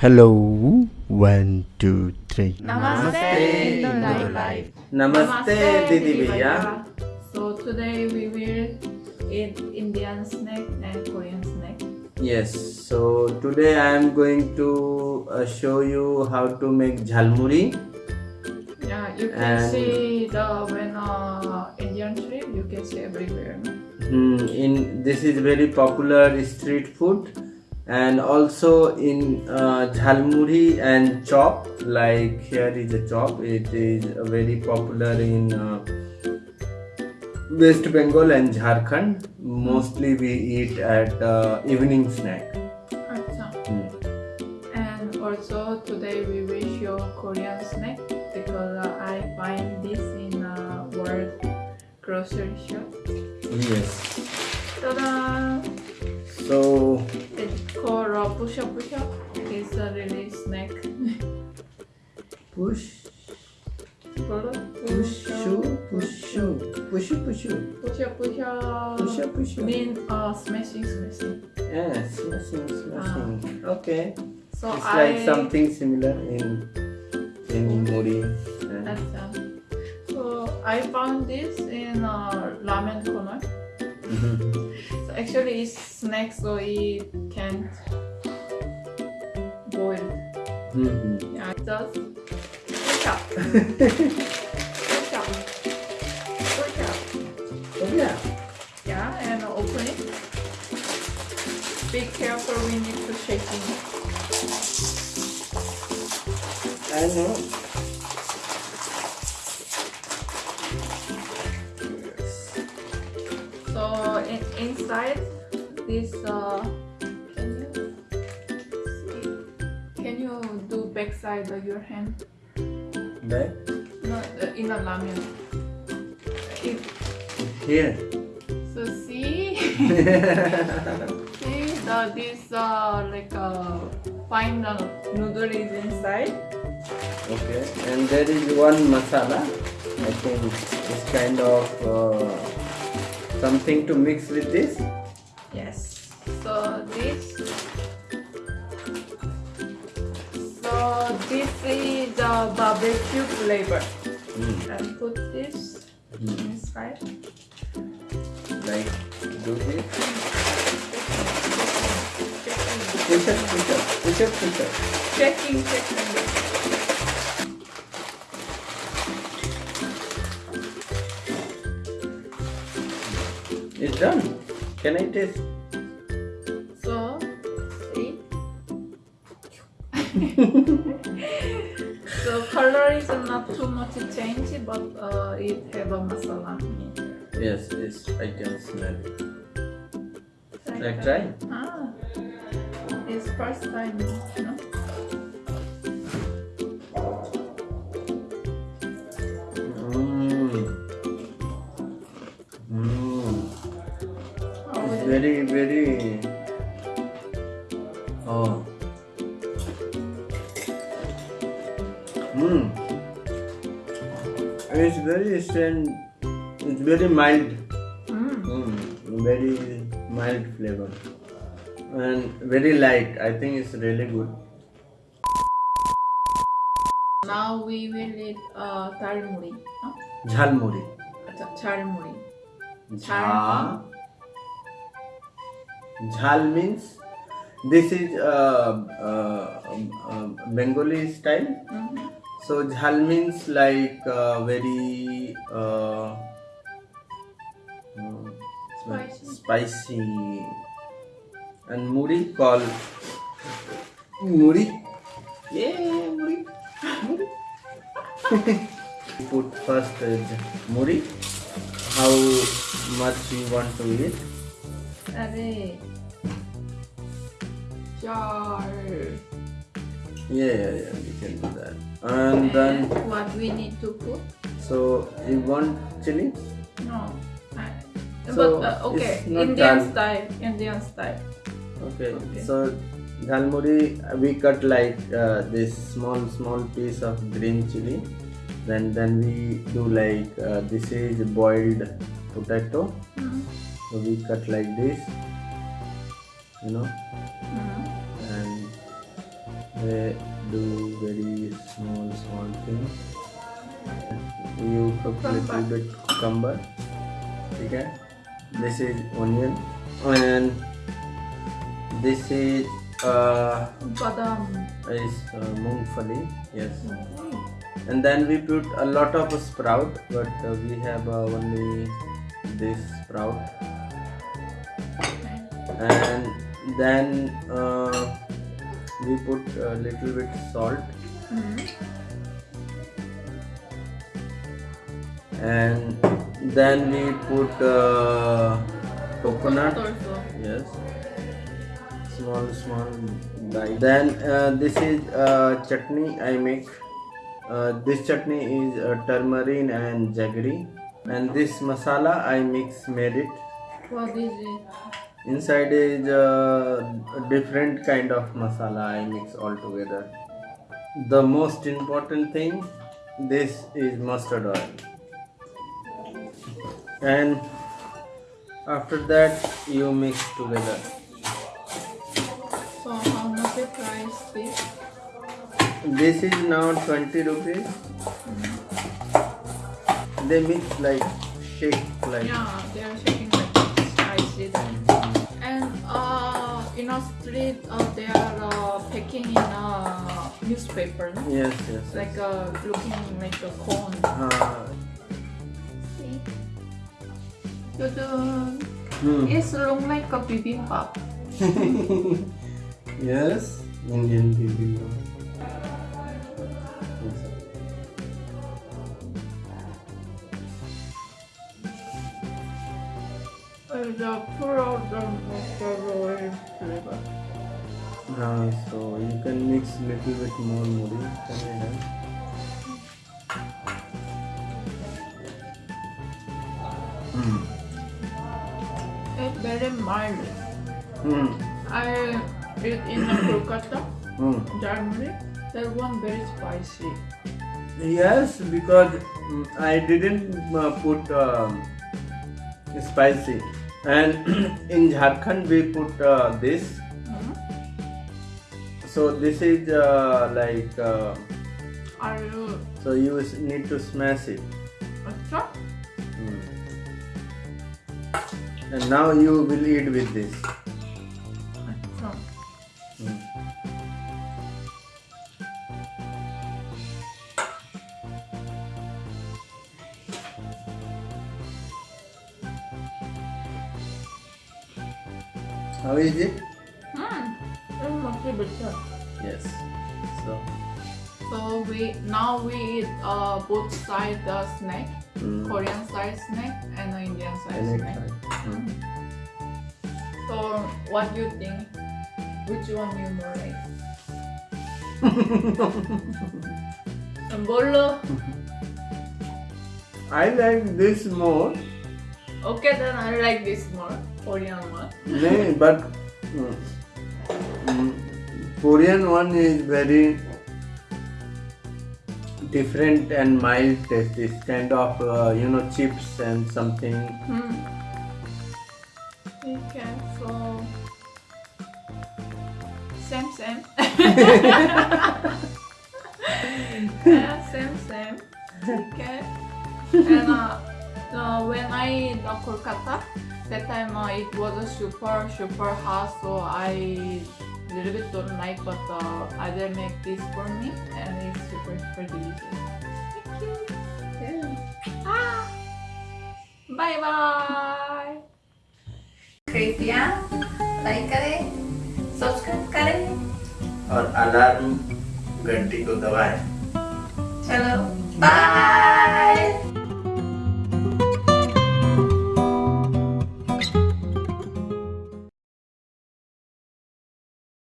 Hello, one, two, three. Namaste, Indo Life. Namaste, Didi Bhaiya. So today we will eat Indian snack and Korean snack. Yes, so today I am going to uh, show you how to make jhalmuri. Yeah, you can And- see the when uh, Indian street you can see everywhere. No? Hmm, in this is very popular street food, and also in uh, jhalmuri and chop. Like here is a chop. It is uh, very popular in uh, West Bengal and Jharkhand. Mostly we eat at uh, evening snack. Hmm. And also today we wish show Korean snack because uh, I find this in a world grocery shop. Yes. Ta-da! So Called uh, Pusha Pusha. It's a really snack. push. Called Pushu, pushu, pushu, pushu, Pusha Pusha. pushu, pushu. mean uh, smashing smashing. Yes, smashing, smashing. Okay, So it's I like something similar in in muri. Uh, That's, uh, so I found this in uh, ramen corner. So actually it's snack so it can't boil. Mhm. Yeah, just push up. push up. Push up. Oh, yeah. Yeah, and open it. Be careful we need to shake it. I know. Inside this uh can you see? Can you do backside of your hand? Back No, uh, in a ramen. It, here. so see, see the this uh like uh fine uh, noodle is inside. Okay, and there is one masala. I think it's kind of uh, something to mix with this. Yes. So this. So this is the barbecue flavor. Mm. And put this Mm. inside. Like do this. Push up, push up, push up, push up. Checking, checking. Done. Can I taste? So, see. so color is not too much change, but uh, it have a masala. in it. Yes, yes, I can smell it. Like try? Ah, it's first time, no? Very, very. Oh. Mmm. It's very strong. It's very mild. Mm. Mm, very mild flavor and very light. I think it's really good. Now we will eat uh, dalmuri. No? Jhalmuri. Ch- Chalmuri. Jha. Jhal means this is uh, uh, um, uh, Bengali style. Mhm. So jhal means like uh, very uh, uh, Spicy. spicy and muri called muri. Yeah, muri. muri. Put first uh, muri. How much you want to eat? Are jar. Yeah, yeah, yeah. We can do that. And then what we need to put? so you want chili? No. I, So, but uh, okay, Indian dal. style. Indian style. Okay. Okay. So dhalmuri we cut like uh, this small small piece of green chili. Then then we do like uh, this is boiled potato. Mhm. So we cut like this. You know. They do very small small things. You cook little bit cucumber. Okay? This is onion. And this is uh, Badam. is uh, mungfali yes. And then we put a lot of sprout but uh, we have uh, only this sprout. And then uh, we put a little bit salt Mm. and then we put uh, coconut Also. yes small small die then uh, this is uh, chutney i make uh, this chutney is uh, turmeric and jaggery and this masala i mix made it What is it? Inside is uh, a different kind of masala i mix all together the most important thing this is mustard oil and after that you mix together So how much the price this? this is now 20 rupees they mix like shake like Yeah, they are shaking like this. I see that. Uh, in a street, uh, they are uh, packing in a newspaper, no? yes yes, yes. like uh, looking like a cone. uh, See? Hmm. It's look like a bibimbap. yes indian bibimbap Uh, so you can mix little bit more muri. Can you have? Hmm. It's very mild. Hmm. I eat in the Kolkata. Germany. That one very spicy. Yes, because mm, I didn't uh, put um, spicy, and in Jharkhand we put uh, this. Hmm? So this is uh, like uh, Are you so you need to smash it. Acha? Mm. And now you will eat with this. Mm. How is it? Hmm. It's much better. Yes. So. So we now we eat uh, both side the snack, Mm. Korean side snack and uh, Indian side snack. Mm. So what do you think? Which one you more like? 뭘로? I like this more. Okay, then I like this more Korean one. No, but mm, mm, Korean one is very different and mild taste. It's kind of uh, you know chips and something. Hmm. Okay, so same same. yeah, same same. Okay. And uh, uh, when I in uh, Kolkata, that time uh, it was a super super hot, so I little bit don't like, but uh, I did make this for me, and it's super super delicious. Thank you. yeah. Ah. Bye bye. कृपया like करें subscribe करें और alarm घंटी को दबाएँ चलो bye